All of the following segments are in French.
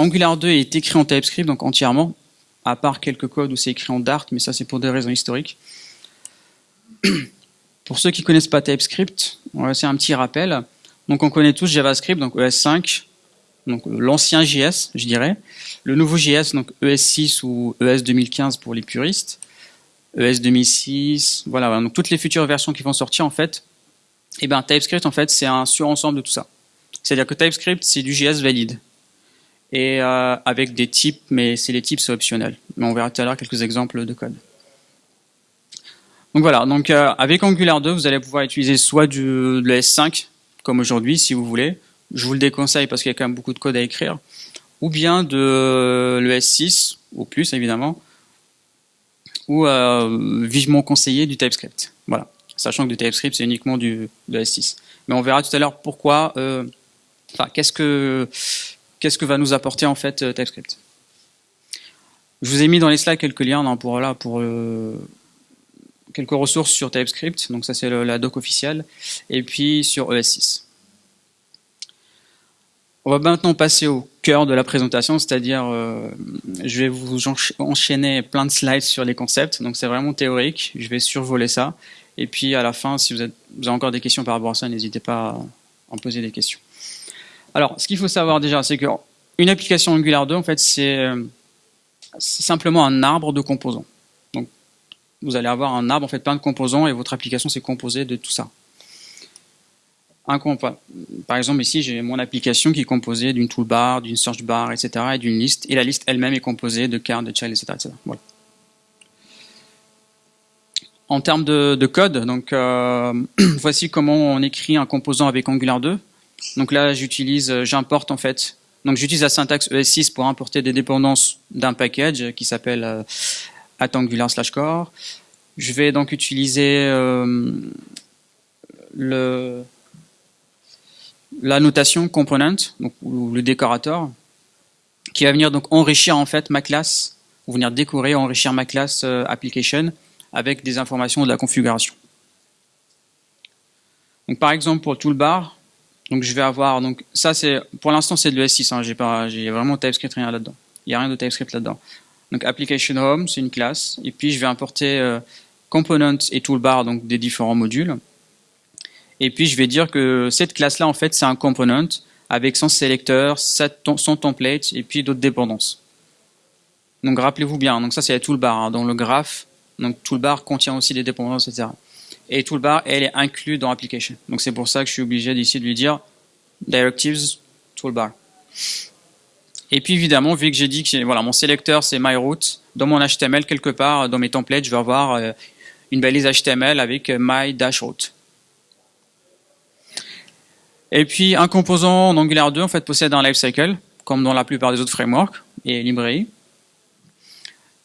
Angular 2 est écrit en TypeScript, donc entièrement, à part quelques codes où c'est écrit en Dart, mais ça c'est pour des raisons historiques. Pour ceux qui connaissent pas TypeScript, c'est un petit rappel. Donc on connaît tous JavaScript, donc ES5, donc l'ancien JS, je dirais. Le nouveau JS, donc ES6 ou ES 2015 pour les puristes. ES 2006, voilà, donc toutes les futures versions qui vont sortir en fait. Et eh ben TypeScript en fait c'est un surensemble de tout ça. C'est-à-dire que TypeScript c'est du JS valide et euh, avec des types, mais c'est les types c'est optionnel. Mais on verra tout à l'heure quelques exemples de code. Donc voilà, donc euh, avec Angular 2, vous allez pouvoir utiliser soit du, de l'ES5, comme aujourd'hui, si vous voulez. Je vous le déconseille parce qu'il y a quand même beaucoup de code à écrire. Ou bien de l'ES6, ou plus évidemment, ou euh, vivement conseillé du TypeScript. Voilà, sachant que du TypeScript, c'est uniquement du de l'ES6. Mais on verra tout à l'heure pourquoi, euh, enfin, qu'est-ce que qu'est-ce que va nous apporter en fait TypeScript? Je vous ai mis dans les slides quelques liens pour, là, pour quelques ressources sur TypeScript, donc ça c'est la doc officielle, et puis sur ES6. On va maintenant passer au cœur de la présentation, c'est-à-dire euh, je vais vous enchaîner plein de slides sur les concepts, donc c'est vraiment théorique, je vais survoler ça, et puis à la fin, si vous, avez encore des questions par rapport à ça, n'hésitez pas à en poser des questions. Alors, ce qu'il faut savoir déjà, c'est qu'une application Angular 2, en fait, c'est simplement un arbre de composants vous allez avoir un arbre en fait plein de composants et votre application s'est composée de tout ça. Par exemple ici j'ai mon application qui est composée d'une toolbar, d'une search bar, etc. et d'une liste et la liste elle-même est composée de cartes, de child, etc. En termes de, code, donc euh, voici comment on écrit un composant avec Angular 2. Donc là j'utilise, euh, j'importe en fait, donc j'utilise la syntaxe ES6 pour importer des dépendances d'un package qui s'appelle euh, at Angular slash core. Je vais donc utiliser euh, le, la notation component, donc, ou le décorateur, qui va venir donc enrichir en fait ma classe, ou venir décorer, enrichir ma classe euh, application avec des informations de la configuration. Donc par exemple pour le toolbar, donc je vais avoir donc ça c'est pour l'instant c'est de l'ES6, hein, j'ai pas j'ai vraiment TypeScript rien là-dedans. Il n'y a rien de TypeScript là-dedans. Donc application home, c'est une classe. Et puis je vais importer euh, components et toolbar, donc des différents modules. Et puis je vais dire que cette classe-là, en fait, c'est un component avec son sélecteur, son template et puis d'autres dépendances. Donc rappelez-vous bien, donc ça c'est la toolbar hein, dans le graphe. Donc toolbar contient aussi des dépendances, etc. Et toolbar, elle est inclue dans application. Donc c'est pour ça que je suis obligé d'ici de lui dire directives toolbar. Et puis évidemment, vu que j'ai dit que voilà, mon sélecteur c'est myRoute, dans mon HTML quelque part, dans mes templates, je vais avoir euh, une balise HTML avec euh, my-route. Et puis un composant en Angular 2 en fait possède un lifecycle, comme dans la plupart des autres frameworks et librairies.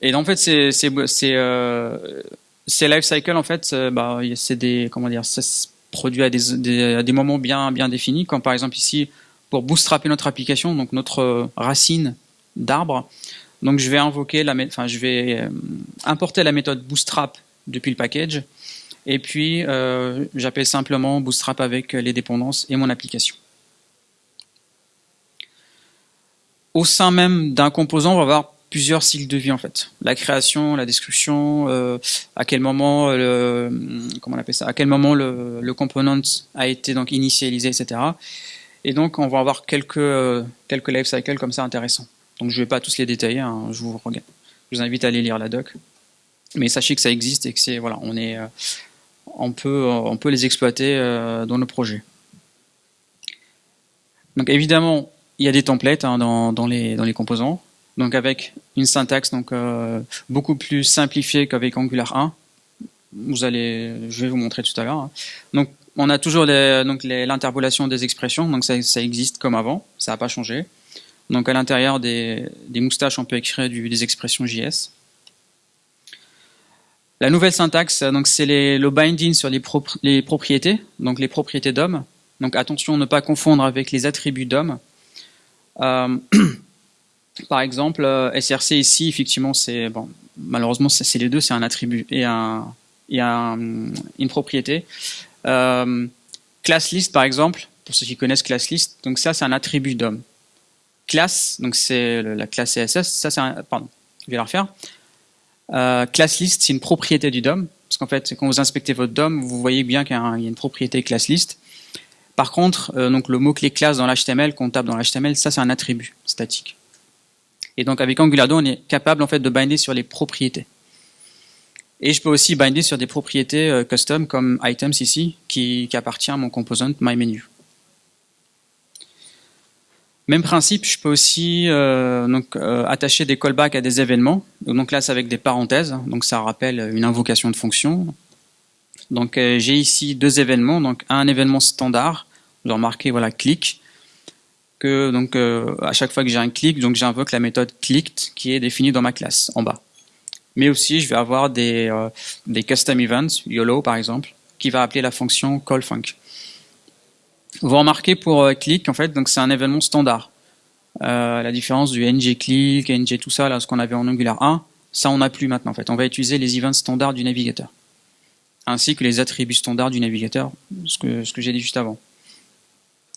Et en fait, c'est euh, ces lifecycles en fait, bah, c'est des comment dire, ça se produit à des, à des moments bien bien définis, comme par exemple ici pour bootstrapper notre application, donc notre euh, racine d'arbre. Donc je vais invoquer la, enfin je vais euh, importer la méthode bootstrap depuis le package, et puis euh, j'appelle simplement bootstrap avec les dépendances et mon application. Au sein même d'un composant, on va avoir plusieurs cycles de vie en fait. La création, la description, à quel moment le, comment on appelle ça, à quel moment le, le component a été donc initialisé, etc. Et donc, on va avoir quelques, euh, quelques life cycles comme ça intéressants. Donc, je ne vais pas tous les détailler, hein, je, vous, je vous invite à aller lire la doc. Mais sachez que ça existe et que c'est voilà, on est, euh, on peut, on peut les exploiter euh, dans nos projets. Donc, évidemment, il y a des templates hein, dans, dans, les, dans les composants. Donc, avec une syntaxe donc beaucoup plus simplifiée qu'avec Angular 1. Vous allez, je vais vous montrer tout à l'heure. Hein. Donc, on a toujours l'interpolation des expressions, donc ça, existe comme avant, ça n'a pas changé. Donc à l'intérieur des, moustaches, on peut écrire des expressions JS. La nouvelle syntaxe, donc c'est le binding sur les, propriétés, donc les propriétés d'homme. Donc attention, ne pas confondre avec les attributs d'homme. Euh, par exemple, euh, SRC ici, effectivement, c'est bon, malheureusement c'est les deux, c'est un attribut et, un, et une propriété. Euh, class list, par exemple, pour ceux qui connaissent class list, donc ça, c'est un attribut d'homme. classe, donc c'est la classe CSS, ça c'est un, pardon, je vais la refaire. Euh, class list, c'est une propriété du DOM, parce qu'en fait, quand vous inspectez votre DOM, vous voyez bien qu'il y, a une propriété class list. Par contre, euh, donc le mot-clé classe dans l'HTML, qu'on tape dans l'HTML, ça c'est un attribut statique. Et donc avec Angular 2, on est capable en fait de binder sur les propriétés. Et je peux aussi binder sur des propriétés euh, custom comme items ici, qui, qui appartient à mon composant myMenu. Même principe, je peux aussi euh, donc, euh, attacher des callbacks à des événements. Donc là, c'est avec des parenthèses. Donc ça rappelle une invocation de fonction. Donc euh, j'ai ici deux événements. Donc un événement standard, je vais remarquer voilà click. Que donc à chaque fois que j'ai un click, donc j'invoque la méthode clicked qui est définie dans ma classe en bas. Mais aussi, je vais avoir des des custom events, YOLO par exemple, qui va appeler la fonction callFunc. Vous remarquez pour euh, click, en fait, donc c'est un événement standard. Euh, la différence du ng click, ng tout ça, là, ce qu'on avait en Angular 1, ça on n'a plus maintenant. En fait, on va utiliser les events standards du navigateur, ainsi que les attributs standards du navigateur, ce que ce que j'ai dit juste avant.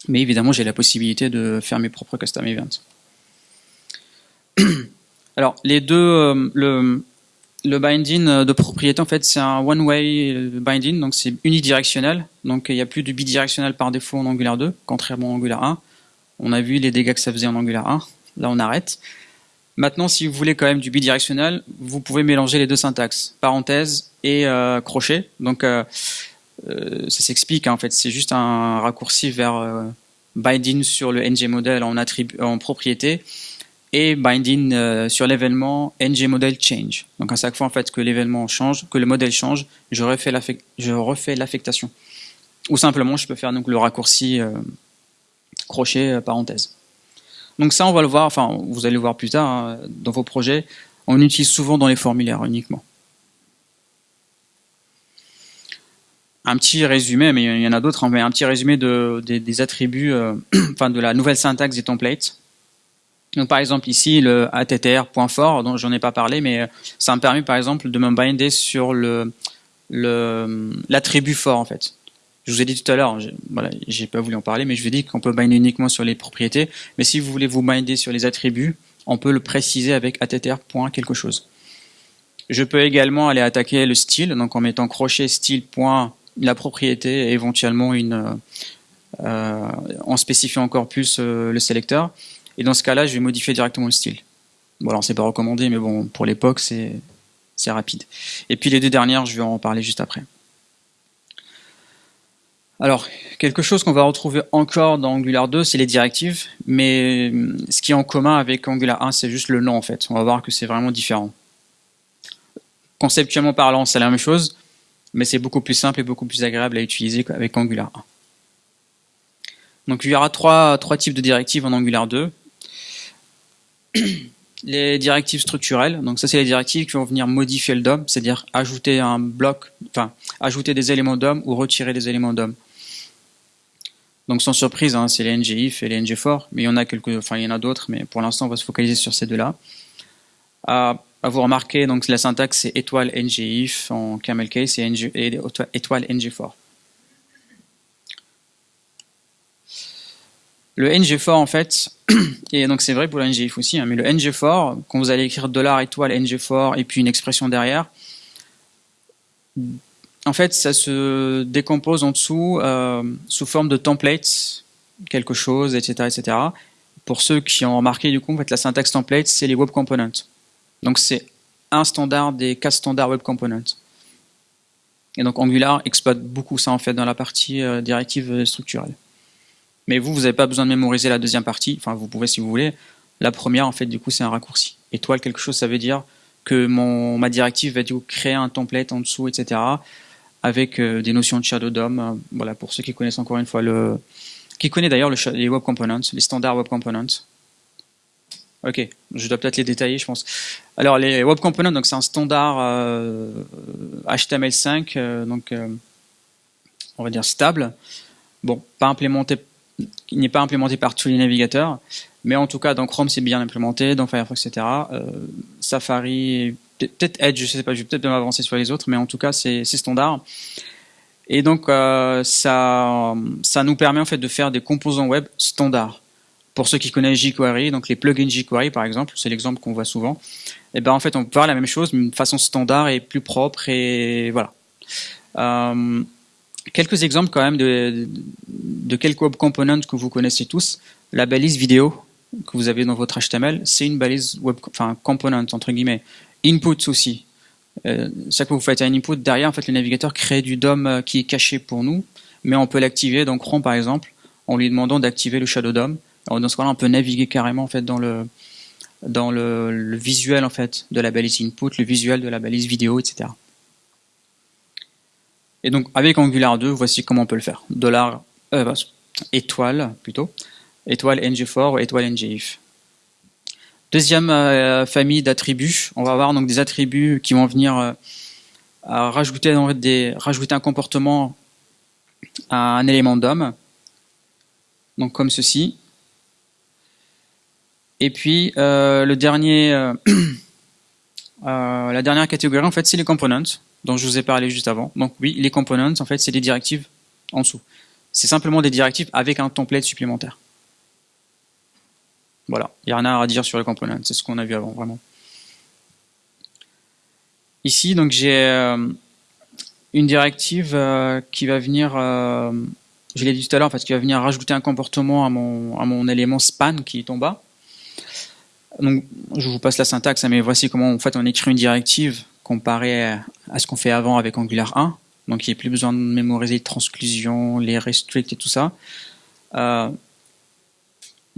Mais évidemment, j'ai la possibilité de faire mes propres custom events. Alors, les deux, euh, le, le binding euh, de propriété, en fait, c'est un one-way euh, binding, donc c'est unidirectionnel. Donc il n'y a plus de bidirectionnel par défaut en Angular 2, contrairement à Angular 1. On a vu les dégâts que ça faisait en Angular 1. Là, on arrête. Maintenant, si vous voulez quand même du bidirectionnel, vous pouvez mélanger les deux syntaxes, parenthèse et euh, crochet. Donc ça s'explique, hein, en fait, c'est juste un raccourci vers binding sur le ng model en, propriété et binding euh, sur l'événement ng change. Donc à chaque fois en fait que l'événement change, que le modèle change, je refais l'affectation. Ou simplement je peux faire donc le raccourci euh, crochet euh, parenthèse. Donc ça on va le voir, enfin vous allez le voir plus tard hein, dans vos projets, on utilise souvent dans les formulaires uniquement. Un petit résumé, mais il y en a d'autres, hein, mais un petit résumé de, des, attributs, enfin de la nouvelle syntaxe des templates. Donc par exemple ici le attr.fort dont j'en ai pas parlé mais euh, ça me permet par exemple de me binder sur l'attribut fort en fait. Je vous ai dit tout à l'heure, voilà, j'ai pas voulu en parler mais je vous ai dit qu'on peut binder uniquement sur les propriétés mais si vous voulez vous binder sur les attributs, on peut le préciser avec attr. quelque chose. Je peux également aller attaquer le style donc en mettant crochet style la propriété et éventuellement une euh, en spécifiant encore plus euh, le sélecteur. Et dans ce cas-là, je vais modifier directement le style. Bon, alors c'est pas recommandé, mais bon, pour l'époque, c'est rapide. Et puis les deux dernières, je vais en parler juste après. Alors, quelque chose qu'on va retrouver encore dans Angular 2, c'est les directives, mais hum, ce qui est en commun avec Angular 1, c'est juste le nom en fait. On va voir que c'est vraiment différent. Conceptuellement parlant, c'est la même chose, mais c'est beaucoup plus simple et beaucoup plus agréable à utiliser avec Angular 1. Donc il y aura trois, trois types de directives en Angular 2 les directives structurelles. Donc ça, c'est les directives qui vont venir modifier le DOM, c'est-à-dire ajouter un bloc, enfin ajouter des éléments DOM ou retirer des éléments DOM. Donc sans surprise, hein, c'est les ngIf et les ngFor, mais il y en a quelques, enfin il y en a d'autres, mais pour l'instant on va se focaliser sur ces deux-là. À, vous remarquer, donc la syntaxe c'est étoile ngIf en camel case et, étoile ngFor. Le ngFor en fait, et donc c'est vrai pour le ngif aussi, hein, mais le ngFor, quand vous allez écrire dollar étoile ngFor et puis une expression derrière, en fait ça se décompose en dessous euh, sous forme de templates, quelque chose, etc., etc. Pour ceux qui ont remarqué du coup, en fait, la syntaxe template, c'est les web components. Donc c'est un standard des quatre standards web components. Et donc Angular exploite beaucoup ça en fait dans la partie euh, directive structurelle. Mais vous, vous n'avez pas besoin de mémoriser la deuxième partie. Enfin, vous pouvez si vous voulez. La première, en fait, du coup, c'est un raccourci. Étoile, quelque chose, ça veut dire que mon, ma directive va du coup créer un template en dessous, etc. Avec euh, des notions de shadow DOM. Euh, voilà, pour ceux qui connaissent encore une fois le, qui connaît d'ailleurs les web components, les standards web components. Ok, je dois peut-être les détailler, je pense. Alors les web components, donc c'est un standard HTML5, euh, donc on va dire stable. Bon, pas implémenté il n'est pas implémenté par tous les navigateurs, mais en tout cas dans Chrome c'est bien implémenté, dans Firefox, etc. Euh, Safari, peut-être Edge, je sais pas, je vais peut-être m'avancer sur les autres, mais en tout cas c'est standard. Et donc euh, ça, ça nous permet en fait de faire des composants web standards. Pour ceux qui connaissent jQuery, donc les plugins jQuery par exemple, c'est l'exemple qu'on voit souvent. Et eh ben en fait, on peut faire la même chose, mais de façon standard et plus propre et voilà. Euh, quelques exemples quand même de, quelques web components que vous connaissez tous. La balise vidéo que vous avez dans votre HTML, c'est une balise web, enfin component entre guillemets. Input aussi. Euh, ça que vous faites un input derrière, en fait, le navigateur crée du DOM euh, qui est caché pour nous, mais on peut l'activer dans Chrome par exemple, en lui demandant d'activer le Shadow DOM. Dans ce cas-là, on peut naviguer carrément en fait dans le dans le, visuel en de la balise input, le visuel de la balise vidéo, etc. Et donc avec Angular 2, voici comment on peut le faire. Dollar euh, bah, étoile plutôt, étoile ng4 ou étoile ngif. Deuxième euh, famille d'attributs, on va avoir donc des attributs qui vont venir euh, rajouter, rajouter un comportement à un élément d'homme, donc comme ceci. Et puis euh, le dernier, la dernière catégorie en fait, c'est les components dont je vous ai parlé juste avant. Donc oui, les components en fait, c'est des directives en dessous. C'est simplement des directives avec un template supplémentaire. Voilà, il n'y a rien à dire sur les components, c'est ce qu'on a vu avant, vraiment. Ici, donc j'ai euh, une directive euh, qui va venir, euh, je l'ai dit tout à l'heure, en fait, qui va venir rajouter un comportement à mon, à mon élément span qui est en bas. Donc, je vous passe la syntaxe, hein, mais voici comment en fait on écrit une directive comparée à ce qu'on fait avant avec Angular 1. Donc, il n'y a plus besoin de mémoriser les transclusions, les restricts et tout ça.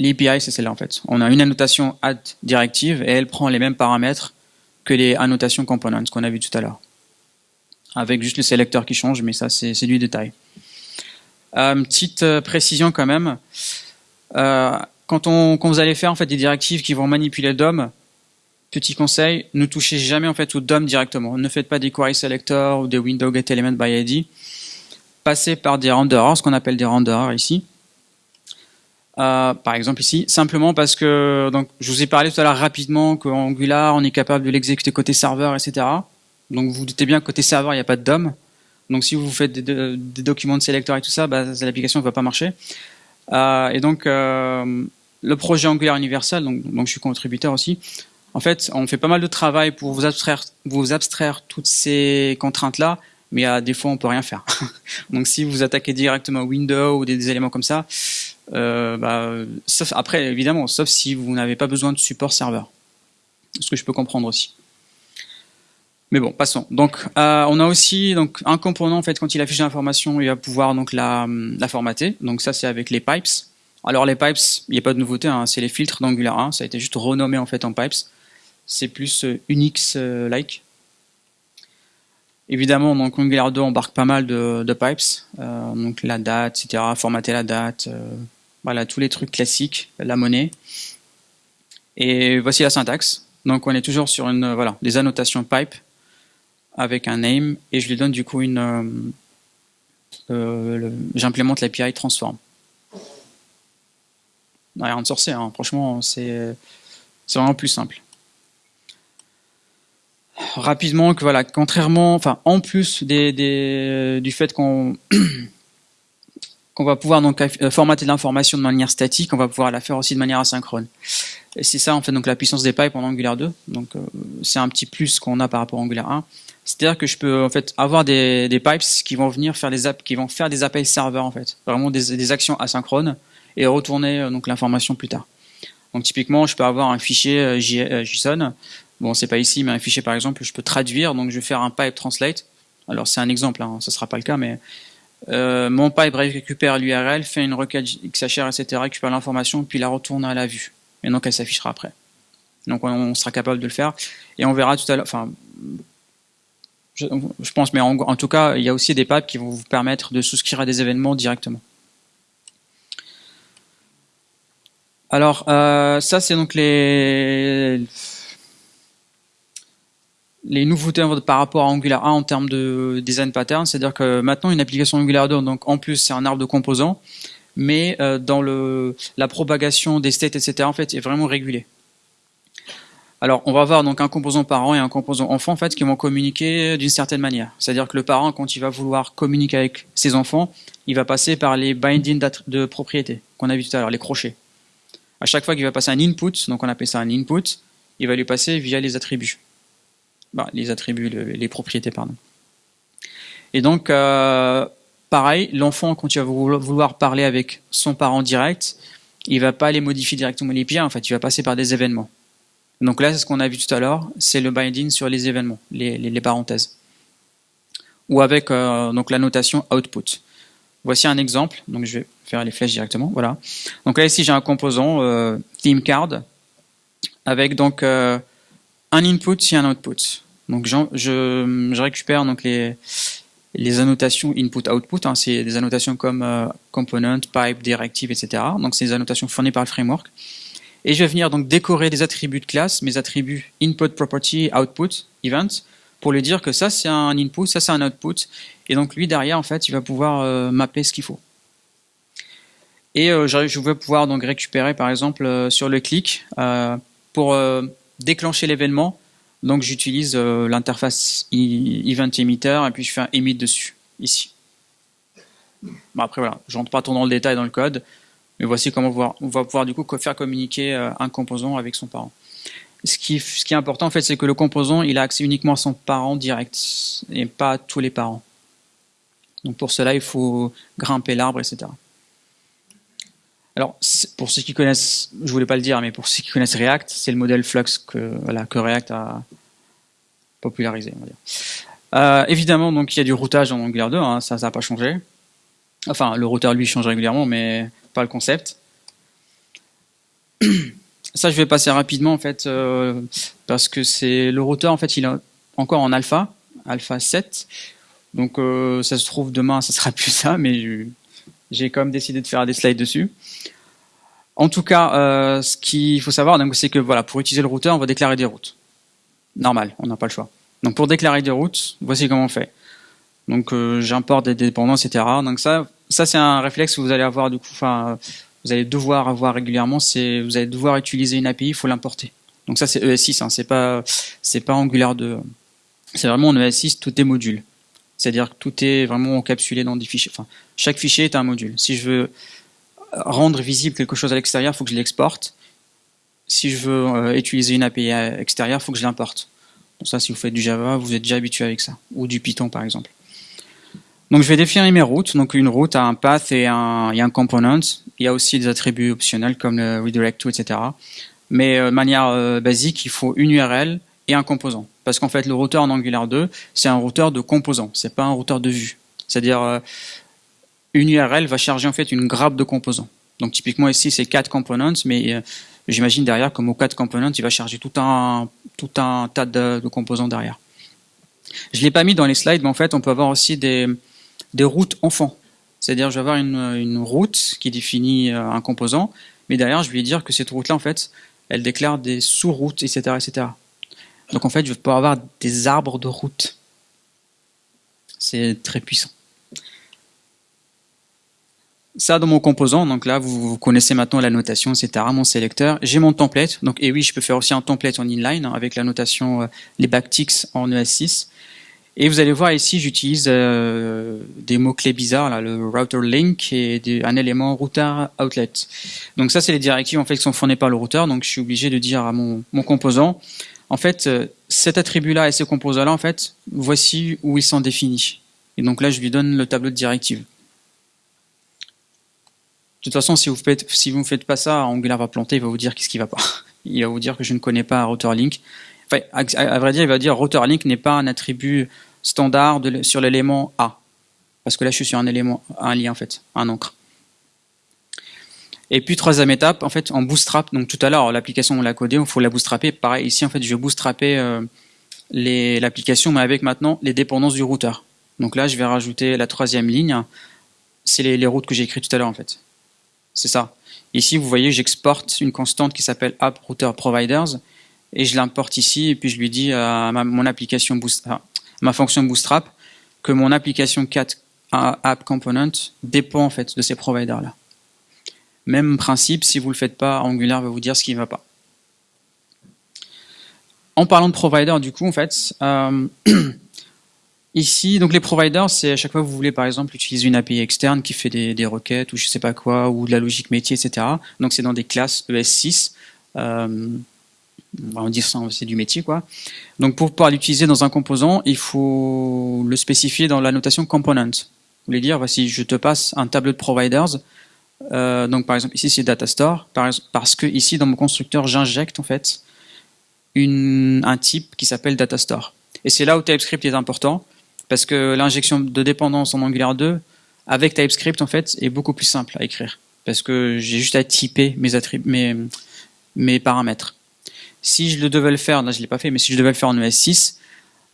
L'API, c'est celle-là en fait. On a une annotation add directive et elle prend les mêmes paramètres que les annotations components qu'on a vu tout à l'heure. Avec juste le sélecteur qui change, mais ça c'est du détail. Euh, petite euh, précision quand même. Euh, quand, on, vous allez faire en fait des directives qui vont manipuler le DOM, petit conseil, ne touchez jamais en fait au DOM directement. Ne faites pas des query selector ou des window get element by ID. Passez par des renderers, ce qu'on appelle des renderers ici. Euh, par exemple ici, simplement parce que donc je vous ai parlé tout à l'heure rapidement qu'Angular, on est capable de l'exécuter côté serveur, etc. Donc vous, vous doutez bien que côté serveur, il n'y a pas de DOM. Donc si vous faites des, documents de sélecteur et tout ça, bah, l'application ne va pas marcher. Euh, et donc euh, le projet Angular Universal, donc, je suis contributeur aussi, en fait, on fait pas mal de travail pour vous abstraire, toutes ces contraintes-là, mais à des fois, on peut rien faire. donc si vous attaquez directement Windows ou des éléments comme ça, euh, bah, après, évidemment, sauf si vous n'avez pas besoin de support serveur. Ce que je peux comprendre aussi. Mais bon, passons. Donc, euh, on a aussi donc un component en fait quand il affiche l'information, il va pouvoir donc la formater. Donc ça, c'est avec les pipes. Alors les pipes, il n'y a pas de nouveauté, hein, c'est les filtres d'Angular 1. Ça a été juste renommé en fait en pipes. C'est plus euh, Unix-like. Évidemment, donc Angular 2 embarque pas mal de, pipes, euh, donc la date, etc. Formater la date, euh, voilà, tous les trucs classiques, la monnaie. Et voici la syntaxe. Donc on est toujours sur une, voilà, des annotations pipe avec un name et je lui donne du coup une, euh, euh j'implémente l'API transform. Rien de sorcier, hein. franchement, c'est vraiment plus simple. Rapidement que voilà, contrairement, enfin en plus des du fait qu'on on va pouvoir donc euh, formater l'information de manière statique, on va pouvoir la faire aussi de manière asynchrone. C'est ça en fait donc la puissance des pipes en Angular 2. Donc euh, c'est un petit plus qu'on a par rapport à Angular 1. C'est-à-dire que je peux en fait avoir des, pipes qui vont venir faire des qui vont faire des appels serveurs en fait, vraiment des actions asynchrones et retourner euh, donc l'information plus tard. Donc typiquement, je peux avoir un fichier JSON. Bon, c'est pas ici, mais un fichier par exemple, je peux traduire. Donc je vais faire un pipe translate. Alors c'est un exemple, hein, ce sera pas le cas, mais euh, mon pipe récupère l'URL, fait une requête XHR, etc., récupère l'information, puis la retourne à la vue. Et donc elle s'affichera après. Donc on, sera capable de le faire. Et on verra tout à l'heure, enfin, je, pense, mais en, tout cas, il y a aussi des pipes qui vont vous permettre de souscrire à des événements directement. Alors, euh, ça c'est donc les nouveautés par rapport à Angular 1 en termes de design pattern, c'est-à-dire que maintenant une application Angular 2, donc en plus c'est un arbre de composants, mais euh, dans le, la propagation des states, etc., en fait, est vraiment régulé. Alors, on va avoir donc un composant parent et un composant enfant qui vont communiquer d'une certaine manière. C'est-à-dire que le parent, quand il va vouloir communiquer avec ses enfants, il va passer par les bindings de propriété qu'on a vu tout à l'heure, les crochets. À chaque fois qu'il va passer un input, donc on appelle ça un input, il va lui passer via les attributs. Bah, les attributs, les propriétés, pardon. Et donc, euh, pareil, l'enfant, quand il va vouloir parler avec son parent direct, il va pas aller modifier directement les pieds, en fait, il va passer par des événements. Donc là, c'est ce qu'on a vu tout à l'heure, c'est le binding sur les événements, les, parenthèses. Ou avec euh, donc la notation output. Voici un exemple, donc je vais faire les flèches directement, voilà. Donc là, ici, j'ai un composant euh, theme card avec donc euh, un input et un output. Donc je, récupère donc les, les annotations input-output, hein, c'est des annotations comme euh, component, pipe, directive, etc. Donc c'est des annotations fournies par le framework. Et je vais venir donc décorer des attributs de classe, mes attributs input, property, output, event, pour lui dire que ça c'est un input, ça c'est un output. Et donc lui derrière en fait il va pouvoir euh, mapper ce qu'il faut. Et euh, je vais pouvoir donc récupérer par exemple sur le clic pour déclencher l'événement donc j'utilise euh, l'interface event emitter et puis je fais un emit dessus, ici. Bon, après voilà, je rentre pas trop dans le détail dans le code, mais voici comment on va pouvoir du coup faire communiquer euh, un composant avec son parent. Ce qui, ce qui est important en fait, c'est que le composant, il a accès uniquement à son parent direct et pas à tous les parents. Donc pour cela, il faut grimper l'arbre, etc. Alors, pour ceux qui connaissent, je voulais pas le dire, mais pour ceux qui connaissent React, c'est le modèle Flux que, React a popularisé. On va dire. Euh, évidemment, donc il y a du routage en Angular 2, hein, ça, ça n'a pas changé. Enfin, le routeur lui change régulièrement, mais pas le concept. Ça, je vais passer rapidement en fait, euh, parce que c'est le routeur en fait, il est encore en alpha, alpha 7. Donc, euh, ça se trouve demain, ça sera plus ça, mais j'ai quand même décidé de faire des slides dessus. En tout cas, euh, ce qu'il faut savoir, c'est que voilà, pour utiliser le routeur, on va déclarer des routes. Normal, on n'a pas le choix. Donc pour déclarer des routes, voici comment on fait. Donc euh, j'importe des dépendances, etc. Donc ça, ça c'est un réflexe que vous allez avoir du coup, enfin, vous allez devoir avoir régulièrement. C'est, vous allez devoir utiliser une API, il faut l'importer. Donc ça c'est ES6, hein, c'est pas, c'est pas Angular 2. C'est vraiment en ES6, tout est module. C'est-à-dire que tout est vraiment encapsulé dans des fichiers. Enfin, chaque fichier est un module. Si je veux rendre visible quelque chose à l'extérieur, il faut que je l'exporte. Si je veux euh, utiliser une API extérieure, il faut que je l'importe. Donc ça, si vous faites du Java, vous êtes déjà habitué avec ça. Ou du Python, par exemple. Donc je vais définir mes routes. Donc une route a un path et un, un component. Il y a aussi des attributs optionnels comme le redirect to, etc. Mais euh, de manière euh, basique, il faut une URL et un composant. Parce qu'en fait, le routeur en Angular 2, c'est un routeur de composants. C'est pas un routeur de vue. C'est-à-dire, une URL va charger en fait une grappe de composants. Donc typiquement ici c'est 4 components, mais euh, j'imagine derrière comme au 4 components, il va charger tout un, tout un tas de, composants derrière. Je l'ai pas mis dans les slides, mais en fait on peut avoir aussi des, des routes enfants. C'est-à-dire je vais avoir une, une route qui définit euh, un composant, mais derrière je vais dire que cette route-là en fait, elle déclare des sous-routes, etc., etc. Donc en fait je vais pouvoir avoir des arbres de routes. C'est très puissant ça dans mon composant, donc là vous, connaissez maintenant la notation, etc. Mon sélecteur, j'ai mon template, donc et oui je peux faire aussi un template en inline hein, avec la notation euh, les backticks en ES6. Et vous allez voir ici j'utilise euh, des mots clés bizarres là, le router link et un élément router outlet. Donc ça c'est les directives en fait qui sont fournies par le routeur, donc je suis obligé de dire à mon composant, en fait euh, cet attribut là et ce composant là en fait voici où ils sont définis. Et donc là je lui donne le tableau de directives. De toute façon, si vous faites, si ne faites pas ça, Angular va planter, il va vous dire qu'est-ce qui va pas. Il va vous dire que je ne connais pas router link. Enfin, à, vrai dire, il va dire router link n'est pas un attribut standard sur l'élément A. Parce que là, je suis sur un élément, un lien en fait, un encre. Et puis troisième étape, en fait, en bootstrap. Donc tout à l'heure, l'application on l'a codée, il faut la bootstrapper. Pareil, ici en fait, je vais bootstrapper euh, l'application, mais avec maintenant les dépendances du routeur. Donc là, je vais rajouter la troisième ligne. C'est les, routes que j'ai écrites tout à l'heure en fait. C'est ça. Ici, vous voyez, j'exporte une constante qui s'appelle app router providers et je l'importe ici et puis je lui dis à ma, mon application ma fonction bootstrap que mon application cat app component dépend en fait de ces providers là. Même principe, si vous le faites pas, Angular va vous dire ce qui ne va pas. En parlant de provider, du coup, en fait, euh, Ici, donc les providers, c'est à chaque fois que vous voulez par exemple utiliser une API externe qui fait des, requêtes ou je sais pas quoi, ou de la logique métier, etc. Donc c'est dans des classes ES6. Euh, on va dire ça, c'est du métier quoi. Donc pour pouvoir l'utiliser dans un composant, il faut le spécifier dans la notation component. Vous voulez dire, voici, je te passe un tableau de providers. Euh, donc par exemple ici c'est data store parce que ici dans mon constructeur j'injecte en fait un type qui s'appelle data store. Et c'est là où TypeScript est important parce que l'injection de dépendance en Angular 2 avec TypeScript en fait est beaucoup plus simple à écrire parce que j'ai juste à typer mes, mes, mes paramètres. Si je devais le faire, là je l'ai pas fait, mais si je devais le faire en ES6,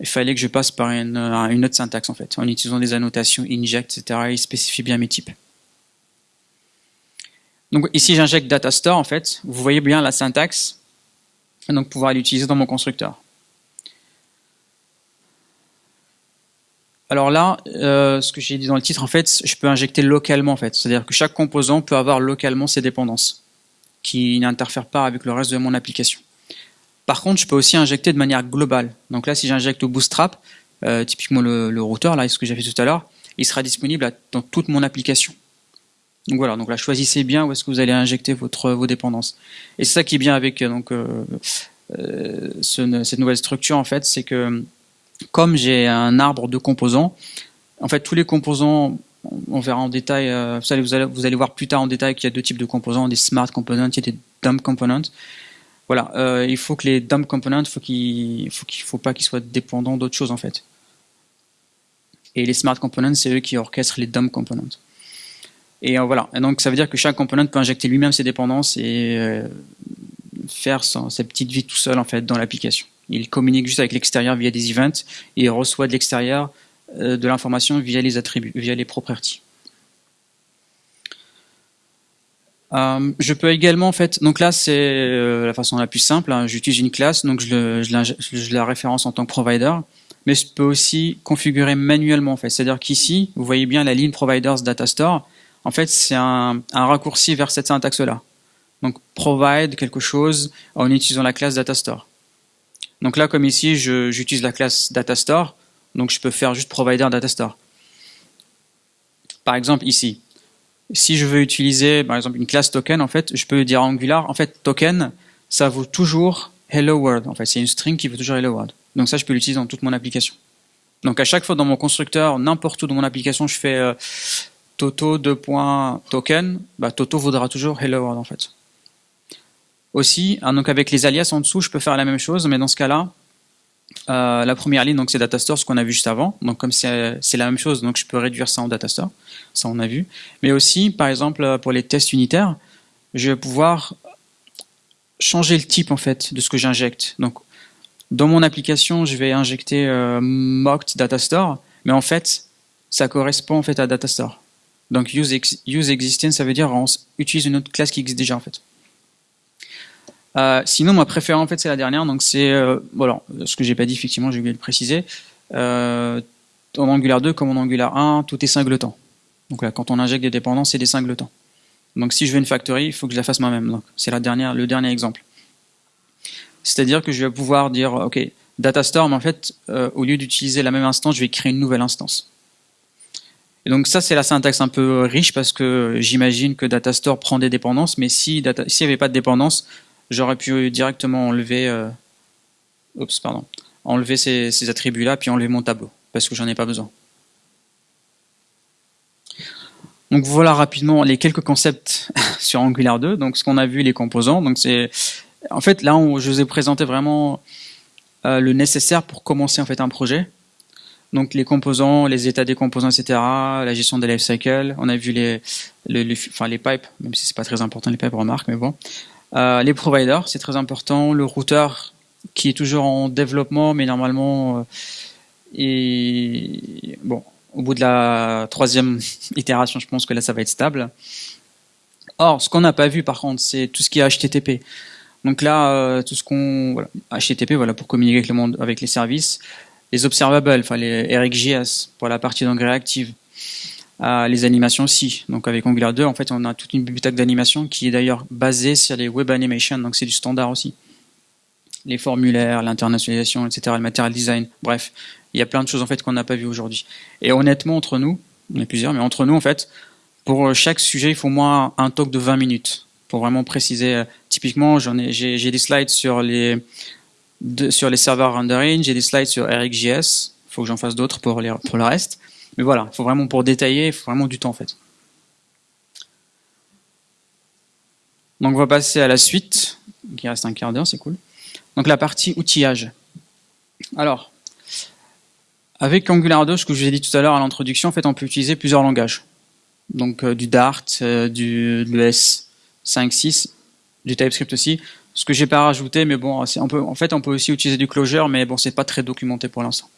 il fallait que je passe par une, une autre syntaxe en fait, en utilisant des annotations inject, etc. Il spécifie bien mes types. Donc ici j'injecte data store en fait, vous voyez bien la syntaxe, donc pouvoir l'utiliser dans mon constructeur. Alors là, euh, ce que j'ai dit dans le titre, en fait, je peux injecter localement, en fait. C'est-à-dire que chaque composant peut avoir localement ses dépendances, qui n'interfèrent pas avec le reste de mon application. Par contre, je peux aussi injecter de manière globale. Donc là, si j'injecte au Bootstrap, euh, typiquement le, routeur, là, ce que j'ai fait tout à l'heure, il sera disponible dans toute mon application. Donc voilà, donc là, choisissez bien où est-ce que vous allez injecter votre, vos dépendances. Et c'est ça qui est bien avec donc, euh, cette nouvelle structure, en fait, c'est que comme j'ai un arbre de composants, en fait tous les composants, on verra en détail, euh, vous, allez, vous, allez, voir plus tard en détail qu'il y a deux types de composants, des smart components et des dumb components. Voilà, euh, il faut que les dumb components, faut qu'il faut faut pas qu'ils soient dépendants d'autres choses en fait. Et les smart components, c'est eux qui orchestrent les dumb components. Et euh, voilà, et donc ça veut dire que chaque component peut injecter lui-même ses dépendances et faire sa petite vie tout seul en fait dans l'application. Il communique juste avec l'extérieur via des events et reçoit de l'extérieur euh, de l'information via les attributs, via les properties. Euh, je peux également, en fait, donc là c'est euh, la façon la plus simple, hein. j'utilise une classe, donc je, je, la référence en tant que provider, mais je peux aussi configurer manuellement, en fait. C'est-à-dire qu'ici, vous voyez bien la ligne providers data store, en fait c'est un, raccourci vers cette syntaxe-là. Donc provide quelque chose en utilisant la classe data store. Donc là, comme ici, j'utilise la classe datastore, donc je peux faire juste provider datastore. Par exemple, ici, si je veux utiliser, par exemple, une classe token, en fait, je peux dire Angular, en fait, token, ça vaut toujours hello world. En fait, c'est une string qui vaut toujours hello world. Donc ça, je peux l'utiliser dans toute mon application. Donc à chaque fois dans mon constructeur, n'importe où dans mon application, je fais euh, toto 2.token, bah, toto vaudra toujours hello world en fait aussi. Hein, donc avec les alias en dessous, je peux faire la même chose, mais dans ce cas-là, euh, la première ligne, c'est datastore, ce qu'on a vu juste avant. Donc comme c'est la même chose, donc je peux réduire ça en datastore. Ça, on a vu. Mais aussi, par exemple, pour les tests unitaires, je vais pouvoir changer le type en fait de ce que j'injecte. Donc dans mon application, je vais injecter euh, mocked datastore, mais en fait, ça correspond en fait à datastore. Donc use, use existing, ça veut dire on utilise une autre classe qui existe déjà en fait. Euh, sinon, ma préférée, en fait, c'est la dernière. Donc, c'est euh, voilà, ce que j'ai pas dit, effectivement, j'ai oublié de le préciser. Euh, en Angular 2 comme en Angular 1, tout est singleton. Donc là, quand on injecte des dépendances, c'est des singletons. Donc, si je veux une factory, il faut que je la fasse moi-même. Donc, c'est la dernière, le dernier exemple. C'est-à-dire que je vais pouvoir dire, ok, datastore, mais en fait, au lieu d'utiliser la même instance, je vais créer une nouvelle instance. Et donc ça, c'est la syntaxe un peu riche parce que j'imagine que datastore prend des dépendances, mais si s'il n'y avait pas de dépendance, j'aurais pu directement enlever, euh, pardon, enlever ces, attributs-là, puis enlever mon tableau, parce que j'en ai pas besoin. Donc voilà rapidement les quelques concepts sur Angular 2. Donc ce qu'on a vu, les composants. Donc en fait, là, je vous ai présenté vraiment euh, le nécessaire pour commencer en fait un projet. Donc les composants, les états des composants, etc. La gestion des life cycles. On a vu les, pipes, même si c'est pas très important les pipes, remarque, mais bon. Euh, les providers, c'est très important. Le routeur qui est toujours en développement, mais normalement, euh, au bout de la troisième itération, je pense que là, ça va être stable. Or, ce qu'on n'a pas vu, par contre, c'est tout ce qui est HTTP. Donc là, euh, tout ce qu'on HTTP, voilà, pour communiquer avec le monde, avec les services, les observables, enfin les RxJS pour la partie d'engrais active les animations aussi. Donc avec Angular 2, en fait, on a toute une bibliothèque d'animation qui est d'ailleurs basée sur les web animation, donc c'est du standard aussi. les formulaires, l'internationalisation, etc., le material design, bref, il y a plein de choses en fait qu'on n'a pas vues aujourd'hui. Et honnêtement, entre nous, on est plusieurs, mais entre nous, en fait, pour chaque sujet, il faut au moins un talk de 20 minutes pour vraiment préciser. Typiquement, j'en ai, j'ai des slides sur les sur les serveurs rendering, j'ai des slides sur RxJS. Il faut que j'en fasse d'autres pour, le reste. Mais voilà, il faut vraiment pour détailler, il faut vraiment du temps en fait. Donc on va passer à la suite, qui reste un quart d'heure, c'est cool. Donc la partie outillage. Alors, avec Angular 2, ce que je vous ai dit tout à l'heure à l'introduction, en fait, on peut utiliser plusieurs langages. Donc euh, du Dart, euh, du, de l'ES 5.6, du TypeScript aussi. Ce que j'ai pas rajouté, mais bon, en fait, on peut aussi utiliser du Clojure, mais bon, c'est pas très documenté pour l'instant.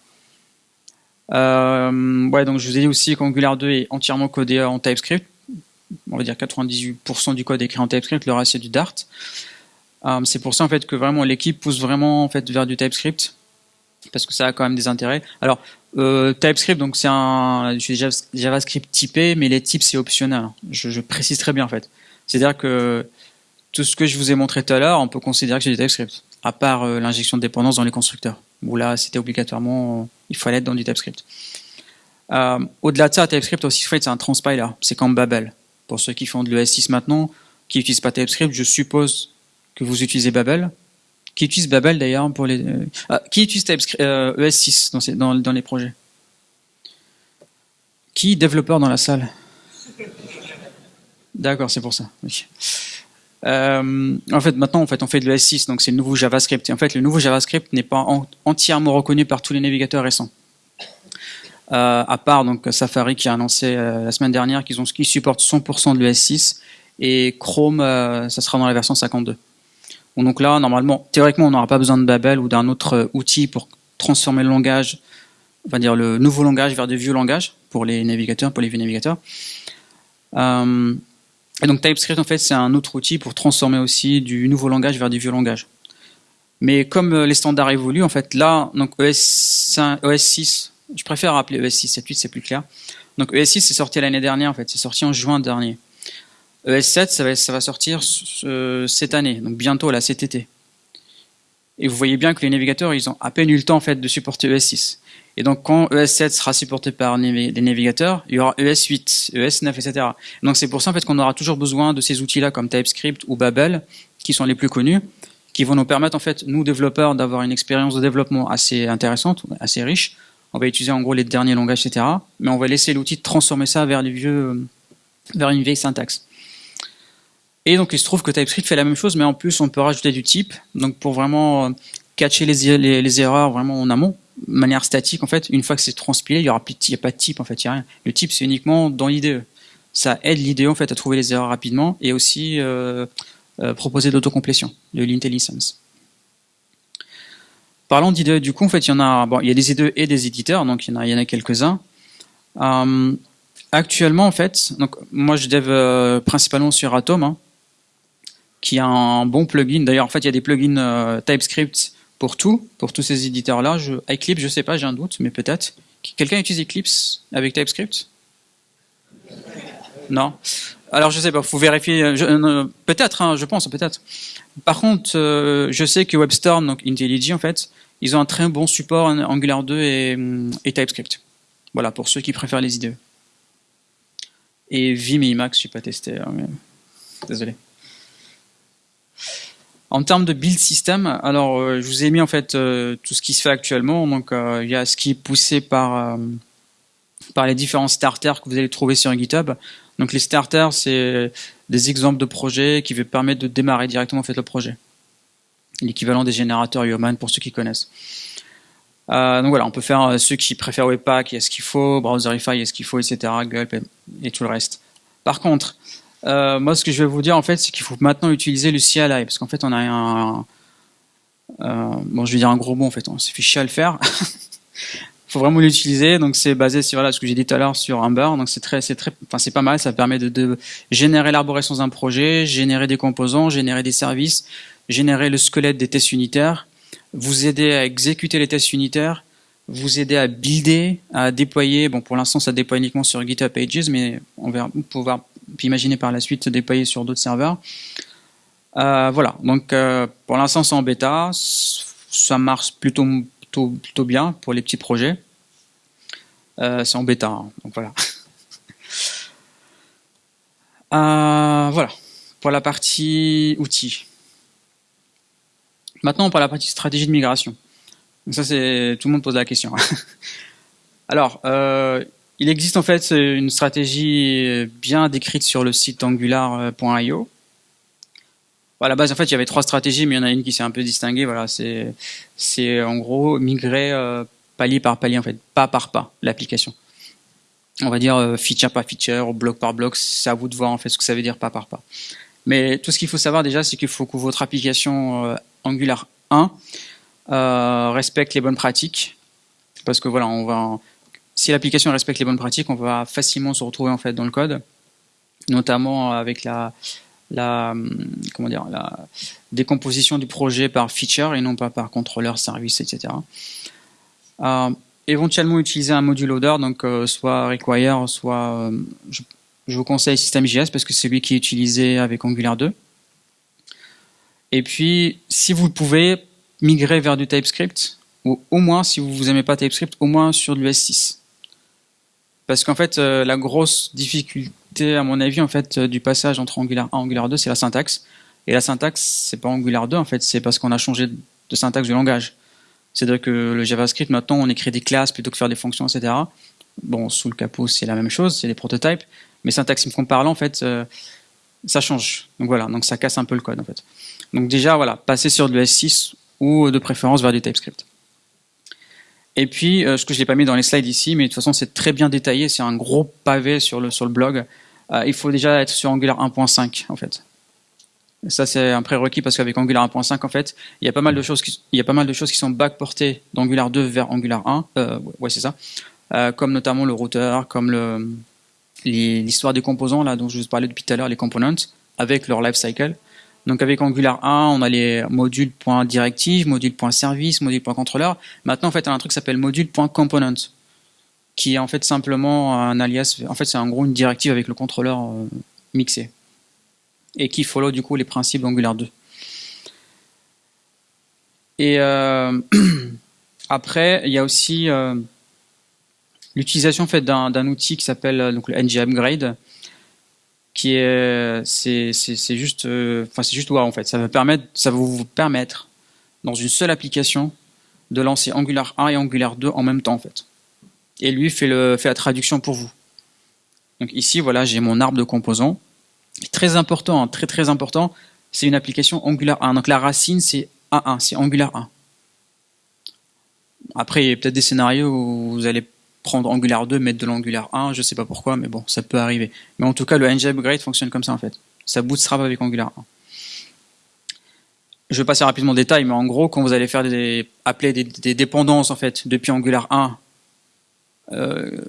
Euh, ouais, donc je vous ai dit aussi qu'Angular 2 est entièrement codé en TypeScript. On va dire 98% du code écrit en TypeScript, le reste c'est du Dart. Euh, c'est pour ça en fait que vraiment l'équipe pousse vraiment en fait vers du TypeScript parce que ça a quand même des intérêts. Alors euh, TypeScript donc c'est un JavaScript typé, mais les types c'est optionnel. Je, précise très bien en fait. C'est-à-dire que tout ce que je vous ai montré tout à l'heure, on peut considérer que c'est du TypeScript, à part euh, l'injection de dépendance dans les constructeurs, où là, c'était obligatoirement, il fallait être dans du TypeScript. Euh, Au-delà de ça, TypeScript aussi, c'est un transpiler, c'est comme Babel. Pour ceux qui font de l'ES6 maintenant, qui n'utilisent pas TypeScript, je suppose que vous utilisez Babel. Qui utilise Babel d'ailleurs pour les... Euh, ah, qui utilise TypeScript, ES6 euh, dans, dans, dans les projets? Qui développeur dans la salle? D'accord, c'est pour ça. Euh, en fait, maintenant, en fait, on fait de l'ES6, donc c'est le nouveau JavaScript. Et en fait, le nouveau JavaScript n'est pas entièrement reconnu par tous les navigateurs récents. Euh, à part donc Safari qui a annoncé euh, la semaine dernière qu'ils qu supportent 100% de l'ES6 et Chrome, ça sera dans la version 52. Donc là, normalement, théoriquement, on n'aura pas besoin de Babel ou d'un autre outil pour transformer le langage, va dire le nouveau langage vers de vieux langages pour les navigateurs, pour les vieux navigateurs. Et donc TypeScript, en fait, c'est un autre outil pour transformer aussi du nouveau langage vers du vieux langage. Mais comme euh, les standards évoluent, en fait, là, donc ES, 5, ES 6, je préfère rappeler ES 6, 7, 8, c'est plus clair. Donc ES 6, c'est sorti l'année dernière, en fait, c'est sorti en juin dernier. ES 7, ça va, sortir cette année, donc bientôt, là, cet été. Et vous voyez bien que les navigateurs, ils ont à peine eu le temps, en fait, de supporter ES 6. Et donc, quand ES7 sera supporté par des navigateurs, il y aura ES8, ES9, etc. Donc, c'est pour ça en fait qu'on aura toujours besoin de ces outils-là comme TypeScript ou Babel, qui sont les plus connus, qui vont nous permettre en fait, nous développeurs, d'avoir une expérience de développement assez intéressante, assez riche. On va utiliser en gros les derniers langages, etc. Mais on va laisser l'outil transformer ça vers une vieille syntaxe. Et donc, il se trouve que TypeScript fait la même chose, mais en plus, on peut rajouter du type, donc pour vraiment catcher les, les erreurs vraiment en amont manière statique, en fait, une fois que c'est transpilé, il n'y aura plus, y a pas de type, en fait, il y a rien. Le type, c'est uniquement dans l'IDE. Ça aide l'IDE, en fait, à trouver les erreurs rapidement et aussi euh, euh, proposer l'autocomplétion, de l'intelligence. Parlons d'IDE, du coup, en fait, il y en a, bon, il y a des IDE et des éditeurs, donc il y en a, il y en a quelques-uns. Euh, actuellement, en fait, donc moi, je dev principalement sur Atom, hein, qui a un bon plugin. D'ailleurs, en fait, il y a des plugins TypeScript pour tout, pour tous ces éditeurs-là. Eclipse, je sais pas, j'ai un doute, mais peut-être. Quelqu'un utilise Eclipse avec TypeScript? Non Alors je sais pas, faut vérifier. Euh, peut-être, hein, je pense, peut-être. Par contre, euh, je sais que WebStorm, donc IntelliJ en fait, ils ont un très bon support Angular 2 et, et TypeScript. Voilà, pour ceux qui préfèrent les IDE. Et Vim et Emacs, je suis pas testé. Hein, désolé. En termes de build system, alors euh, je vous ai mis en fait euh, tout ce qui se fait actuellement. Donc euh, il y a ce qui est poussé par par les différents starters que vous allez trouver sur GitHub. Donc les starters, c'est des exemples de projets qui vont permettre de démarrer directement en fait le projet. L'équivalent des générateurs Human pour ceux qui connaissent. donc voilà, on peut faire ceux qui préfèrent Webpack, il y a ce qu'il faut, Browserify, il y a ce qu'il faut, etc. Gulp et tout le reste. Par contre, euh, moi, ce que je vais vous dire, en fait, c'est qu'il faut maintenant utiliser le CLI, parce qu'en fait, on a un, euh, bon, je vais dire un gros mot, en fait, on s'est fait chier à le faire. Il faut vraiment l'utiliser, donc c'est basé sur voilà, ce que j'ai dit tout à l'heure sur Ember, donc c'est très, c'est très, enfin c'est pas mal, ça permet de, de générer l'arborescence d'un projet, générer des composants, générer des services, générer le squelette des tests unitaires, vous aider à exécuter les tests unitaires, vous aider à builder, à déployer. Bon, pour l'instant, ça déploie uniquement sur GitHub Pages, mais on va pouvoir imaginer par la suite se déployer sur d'autres serveurs. voilà, donc pour l'instant c'est en bêta, ça marche plutôt, plutôt, plutôt bien pour les petits projets. c'est en bêta, hein, donc voilà. voilà, pour la partie outils. Maintenant, pour la partie stratégie de migration. Ça, c'est tout le monde pose la question. Alors, euh, il existe en fait une stratégie bien décrite sur le site angular.io. À la base, en fait, il y avait trois stratégies, mais il y en a une qui s'est un peu distinguée. Voilà, c'est en gros migrer euh, palier par palier, en fait, pas par pas, l'application. On va dire euh, feature par feature, bloc par bloc. C'est à vous de voir en fait ce que ça veut dire pas par pas. Mais tout ce qu'il faut savoir déjà, c'est qu'il faut que votre application euh, Angular 1 euh, respecte les bonnes pratiques, parce que voilà, on va, si l'application respecte les bonnes pratiques, on va facilement se retrouver en fait dans le code, notamment avec la, la comment décomposition du projet par feature et non pas par contrôleur, service, etc. Euh, éventuellement utiliser un module loader, donc euh, soit require, soit je, je, vous conseille System.js parce que c'est lui qui est utilisé avec Angular 2. Et puis, si vous pouvez, migrer vers du TypeScript, ou au moins, si vous n'aimez pas TypeScript, au moins sur du S6. Parce qu'en fait, euh, la grosse difficulté, à mon avis, en fait, euh, du passage entre Angular 1 et Angular 2, c'est la syntaxe. Et la syntaxe, c'est pas Angular 2, en fait, c'est parce qu'on a changé de syntaxe du langage. C'est-à-dire que le JavaScript, maintenant, on écrit des classes plutôt que faire des fonctions, etc. Bon, sous le capot, c'est la même chose, c'est des prototypes. Mais syntaxiquement parlant, en fait, euh, ça change. Donc voilà, donc ça casse un peu le code, en fait. Donc déjà, voilà, passer sur du S6 ou de préférence vers du TypeScript. Et puis, euh, ce que je n'ai pas mis dans les slides ici, mais de toute façon c'est très bien détaillé, c'est un gros pavé sur le, sur le blog, euh, il faut déjà être sur Angular 1.5 en fait. ça c'est un prérequis parce qu'avec Angular 1.5 en fait, il y a pas mal de choses qui, il y a pas mal de choses qui sont backportées d'Angular 2 vers Angular 1, euh, ouais c'est ça, euh, comme notamment le routeur, comme l'histoire des composants là dont je vous parlais depuis tout à l'heure, les components, avec leur life cycle. Donc avec Angular 1, on a les modules.directive, module.service, module.contrôleur. Maintenant, en fait, on a un truc qui s'appelle module.component, qui est en fait simplement un alias. En fait, c'est en gros une directive avec le contrôleur euh, mixé et qui follow du coup les principes d'Angular 2. Et euh, après, il y a aussi euh, l'utilisation en fait d'un outil qui s'appelle le ng upgrade qui est c'est c'est juste euh, enfin c'est juste wow en fait. Ça va permettre ça va vous permettre dans une seule application de lancer Angular 1 et Angular 2 en même temps en fait. Et lui fait le fait la traduction pour vous. Donc ici voilà j'ai mon arbre de composants. Très important hein, très très important c'est une application Angular 1 donc la racine c'est A1 c'est Angular 1 après il y a peut-être des scénarios où vous allez prendre Angular 2, mettre de l'Angular 1, je sais pas pourquoi, mais bon, ça peut arriver. Mais en tout cas, le ng upgrade fonctionne comme ça en fait. Ça bootstrap avec Angular 1. Je vais passer rapidement en détail, mais en gros, quand vous allez faire des, appeler des, dépendances en fait depuis Angular 1, euh,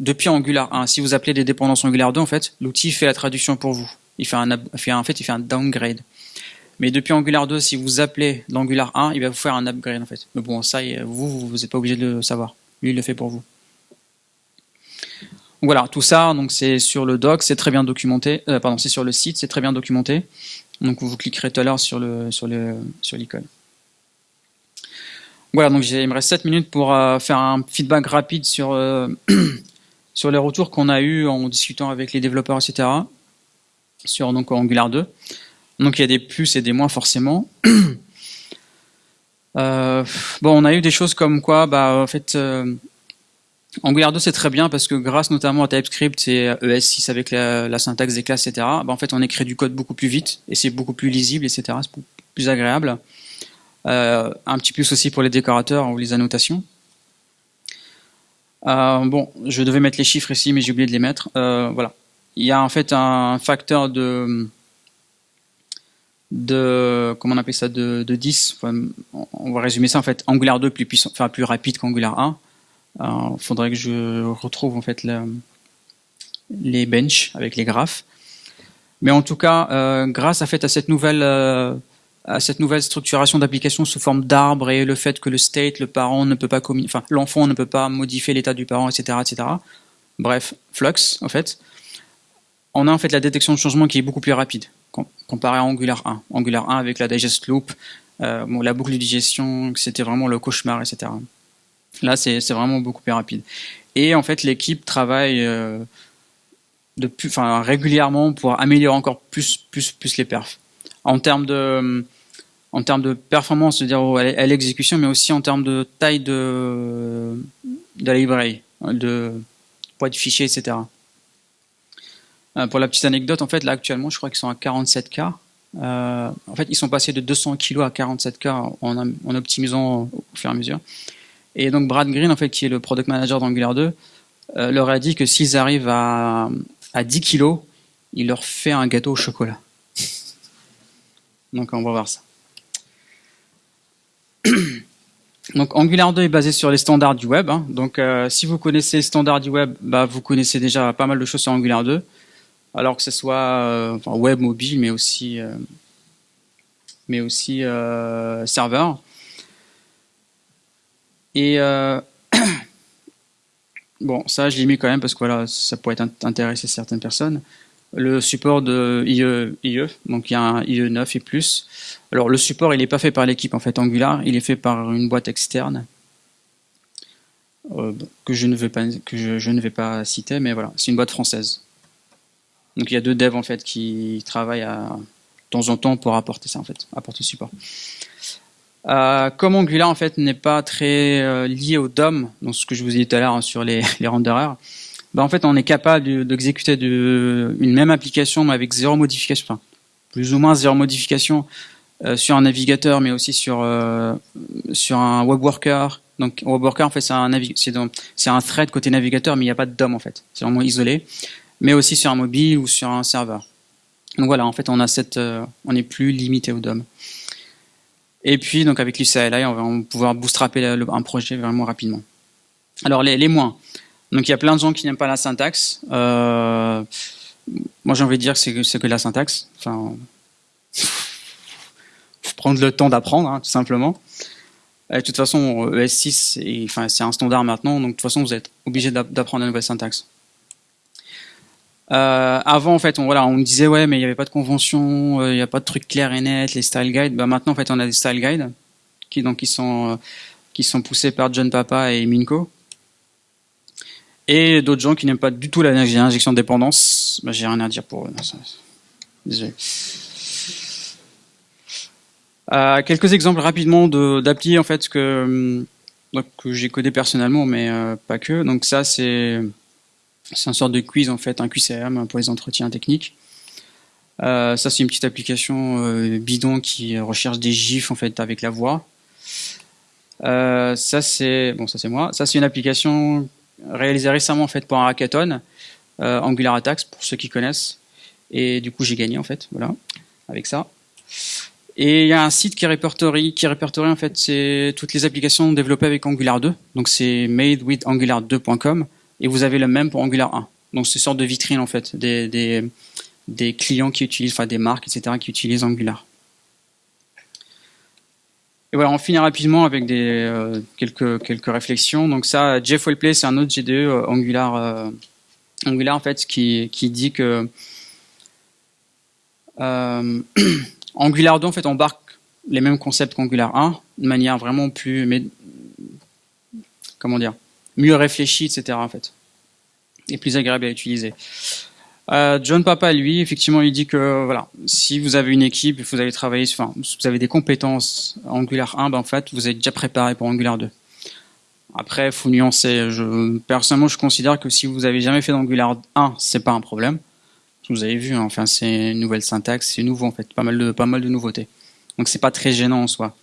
depuis Angular 1, si vous appelez des dépendances Angular 2, en fait, l'outil fait la traduction pour vous. Il fait un, fait, en fait, il fait un downgrade. Mais depuis Angular 2, si vous appelez l'Angular 1, il va vous faire un upgrade en fait. Mais bon, ça, vous, vous n'êtes pas obligé de le savoir. Lui, il le fait pour vous voilà, tout ça, donc c'est sur le doc, c'est très bien documenté. Euh, pardon, c'est sur le site, c'est très bien documenté. Donc vous cliquerez tout à l'heure sur le. Voilà, donc il me reste 7 minutes pour euh, faire un feedback rapide sur euh, sur les retours qu'on a eu en discutant avec les développeurs, etc. Sur donc Angular 2. Donc il y a des plus et des moins forcément. bon, on a eu des choses comme quoi, bah Angular 2 c'est très bien parce que grâce notamment à TypeScript et ES6 avec la, syntaxe des classes, etc. Bah, en fait on écrit du code beaucoup plus vite et c'est beaucoup plus lisible, etc. C'est plus agréable. Euh, un petit plus aussi pour les décorateurs ou les annotations. Euh, bon, je devais mettre les chiffres ici, mais j'ai oublié de les mettre. Euh, voilà, il y a en fait un facteur de de comment on ça de 10 on va résumer ça en fait Angular 2 plus puissant enfin plus rapide qu'Angular 1 il euh, faudrait que je retrouve en fait les benches avec les graphes. Mais en tout cas, euh, grâce à, cette nouvelle euh, à cette nouvelle structuration d'application sous forme d'arbre et le fait que le state, le parent ne peut pas enfin l'enfant ne peut pas modifier l'état du parent, etc., etc. Bref, Flux en fait, on a en fait la détection de changement qui est beaucoup plus rapide. comparé à Angular 1. Angular 1 avec la digest loop, bon, la boucle de digestion, c'était vraiment le cauchemar, etc. Là, c'est vraiment beaucoup plus rapide. Et en fait, l'équipe travaille de plus, enfin, régulièrement pour améliorer encore plus, plus, plus les perfs. En termes de, en termes de performance, c'est-à-dire à l'exécution, mais aussi en termes de taille de, de la librairie, de poids de fichier, etc. Euh, pour la petite anecdote, en fait, là actuellement, je crois qu'ils sont à 47K. Euh, en fait, ils sont passés de 200 kg à 47K en, en, optimisant au fur et à mesure. Et donc Brad Green, en fait, qui est le product manager d'Angular 2, euh, leur a dit que s'ils arrivent à, à 10 kg, il leur fait un gâteau au chocolat. donc on va voir ça. Donc Angular 2 est basé sur les standards du web. Hein. Donc euh, si vous connaissez les standards du web, bah, vous connaissez déjà pas mal de choses sur Angular 2. Alors que ce soit euh, web mobile, mais aussi, mais aussi serveur. Et bon, ça je l'ai mis quand même parce que voilà, ça pourrait intéresser certaines personnes le support de IE, IE, donc il y a un IE 9 et plus. Alors le support, il n'est pas fait par l'équipe en fait Angular, il est fait par une boîte externe euh, que je ne vais pas que je, ne vais pas citer, mais voilà, c'est une boîte française. Donc il y a deux devs en fait qui travaillent à, de temps en temps pour apporter ça en fait, apporter le support. Euh, comme Angular en fait n'est pas très euh, lié au DOM, donc ce que je vous ai dit tout à l'heure hein, sur les, les renderers, bah, en fait, on est capable d'exécuter une même application mais avec zéro modification, enfin, plus ou moins zéro modification euh, sur un navigateur, mais aussi sur euh, sur un web worker. Donc, web worker, en fait, c'est un c'est un thread côté navigateur, mais il n'y a pas de DOM en fait. C'est vraiment isolé. Mais aussi sur un mobile ou sur un serveur. Donc voilà, en fait, on a cette, on n'est plus limité au DOM. Et puis, donc avec l'UCLI, on va pouvoir bootstrapper un projet vraiment rapidement. Alors les, moins. Donc il y a plein de gens qui n'aiment pas la syntaxe. Euh, moi j'ai envie de dire que c'est que la syntaxe. Enfin, faut prendre le temps d'apprendre, hein, tout simplement. De toute façon, ES6, enfin, c'est un standard maintenant, donc de toute façon, vous êtes obligé d'apprendre la nouvelle syntaxe. Euh, avant, en fait, on, voilà, disait ouais, mais il n'y avait pas de convention, euh, il n'y a pas de trucs clairs et nets, les style guides. Bah, maintenant, en fait, on a des style guides qui donc qui sont poussés par John Papa et Minko et d'autres gens qui n'aiment pas du tout l'injection de dépendance. Bah, J'ai rien à dire pour eux. Euh, quelques exemples rapidement d'appli en fait que, que j'ai codé personnellement, mais euh, pas que. Donc ça c'est c'est une sorte de quiz en fait, un QCM pour les entretiens techniques. Euh, ça c'est une petite application euh, bidon qui recherche des gifs en fait avec la voix. Euh, ça c'est bon, ça c'est moi. Ça c'est une application réalisé récemment en fait pour un hackathon, Angular Attacks pour ceux qui connaissent. Et du coup j'ai gagné en fait, voilà, avec ça. Et il y a un site qui répertorie, qui répertorie en fait c'est toutes les applications développées avec Angular 2. Donc c'est madewithangular2.com et vous avez le même pour Angular 1. Donc c'est une sorte de vitrine en fait des, des, des clients qui utilisent, enfin des marques, etc. qui utilisent Angular. Et voilà, on finit rapidement avec des euh, quelques quelques réflexions. Donc ça, Jeff Wellplay, c'est un autre GDE euh, Angular euh, Angular en fait qui qui dit que Angular 2 en fait embarque les mêmes concepts qu'Angular 1 de manière vraiment plus mais comment dire mieux réfléchie etc en fait et plus agréable à utiliser. Euh, John Papa, lui, effectivement, il dit que voilà, si vous avez une équipe, vous allez travailler, enfin, vous avez des compétences Angular 1, ben, en fait, vous êtes déjà préparé pour Angular 2. Après, faut nuancer. Personnellement, je considère que si vous avez jamais fait d'Angular 1, c'est pas un problème. Vous avez vu, hein, enfin, c'est une nouvelle syntaxe, c'est nouveau en fait, pas mal de pas mal de nouveautés. Donc c'est pas très gênant en soi.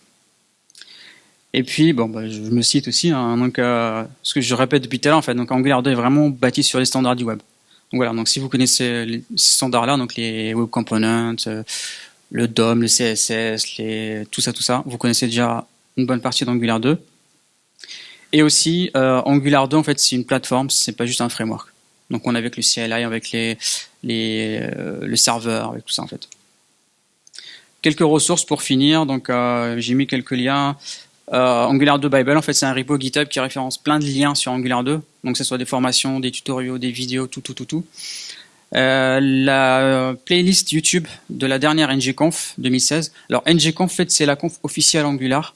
Et puis, bon, bah, je me cite aussi, hein, donc euh, ce que je répète depuis tout à l'heure, en fait, donc Angular 2 est vraiment bâti sur les standards du web. Donc voilà, donc si vous connaissez les standards-là, donc les web components, euh, le DOM, le CSS, les, tout ça, tout ça, vous connaissez déjà une bonne partie d'Angular 2. Et aussi, euh, Angular 2, en fait, c'est une plateforme, c'est pas juste un framework. Donc on a avec le CLI, avec les, les euh, le serveur, avec tout ça en fait. Quelques ressources pour finir. Donc euh, j'ai mis quelques liens. Euh, Angular 2 Bible, en fait, c'est un repo GitHub qui référence plein de liens sur Angular 2. Donc, que ce soit des formations, des tutoriaux, des vidéos, tout, tout, tout, tout. Euh, la playlist YouTube de la dernière NGConf 2016. Alors NGConf, en fait, c'est la conf officielle Angular,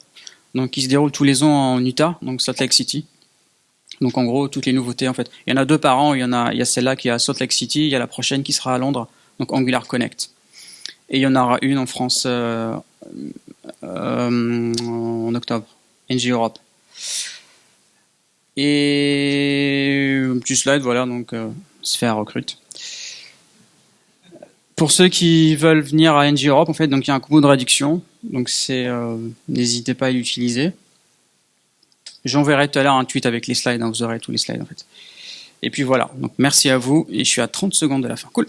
donc qui se déroule tous les ans en Utah, donc Salt Lake City. Donc en gros, toutes les nouveautés en fait. Il y en a deux par an. Il y en a, il y a celle-là qui est à Salt Lake City. Il y a la prochaine qui sera à Londres, donc Angular Connect. Et il y en aura une en France euh, euh, en octobre, NG Europe. Et un petit slide, voilà, donc euh, Sphère recrute. Pour ceux qui veulent venir à NG Europe, en fait, donc il y a un coupon de réduction, donc c'est, euh, n'hésitez pas à l'utiliser. J'enverrai tout à l'heure un tweet avec les slides, hein, vous aurez tous les slides en fait. Et puis voilà, donc merci à vous, et je suis à 30 secondes de la fin. Cool